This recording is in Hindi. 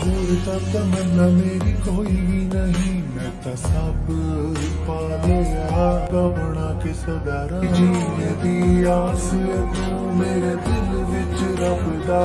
और तमन्ना मेरी कोई भी नहीं मैं तो सब पा लिया कवना के सदारा जीने दी आस तू मेरे दिल विच रब दा